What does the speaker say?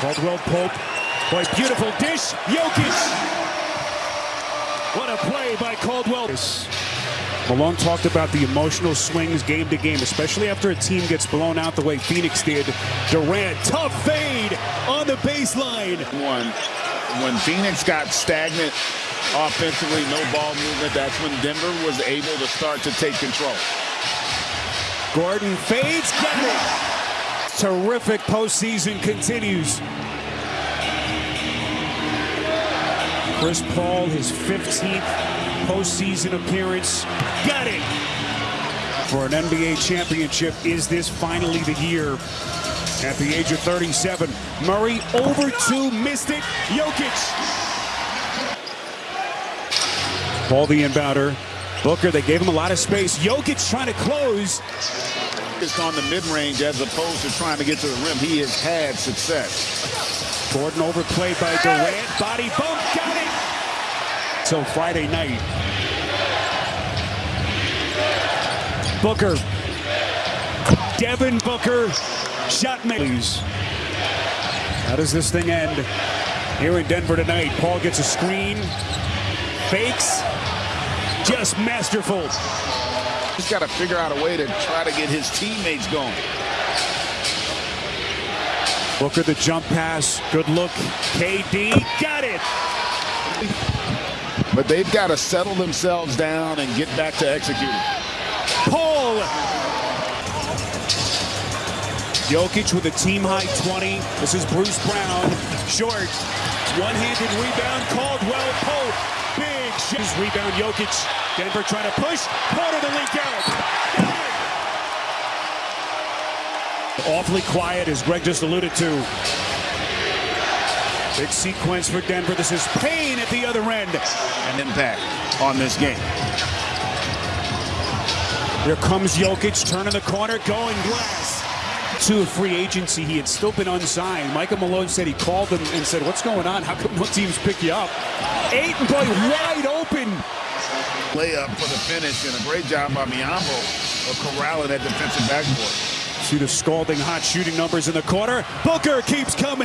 Caldwell Pope. Boy, beautiful dish. Jokic. What a play by Caldwell. Malone talked about the emotional swings game to game, especially after a team gets blown out the way Phoenix did. Durant, tough fade on the baseline. One, when Phoenix got stagnant offensively, no ball movement, that's when Denver was able to start to take control. Gordon fades, got it. Terrific postseason continues. Chris Paul, his 15th postseason appearance. Got it! For an NBA championship, is this finally the year? At the age of 37, Murray over two, missed it. Jokic. Paul the inbounder. Booker, they gave him a lot of space. Jokic trying to close. Just on the mid-range as opposed to trying to get to the rim. He has had success. Gordon overplayed by Durant. Body bump, got it. So Friday night. Booker. Devin Booker. Shot makes. How does this thing end? Here in Denver tonight, Paul gets a screen. Fakes. Just masterful. He's got to figure out a way to try to get his teammates going. Booker the jump pass. Good look. KD got it. But they've got to settle themselves down and get back to executing. Paul. Jokic with a team high 20. This is Bruce Brown. Short. One-handed rebound. Caldwell Pope. Big shot. Rebound Jokic. Denver trying to push. Porter to leak out. Awfully quiet as Greg just alluded to. Big sequence for Denver. This is Payne at the other end. An impact on this game. Here comes Jokic, turning the corner, going glass. To a free agency, he had still been unsigned. Michael Malone said he called him and said, what's going on? How come no teams pick you up? Ayton boy wide open. Layup for the finish and a great job by Biyombo of corralling that defensive backboard. See the scalding hot shooting numbers in the corner. Booker keeps coming.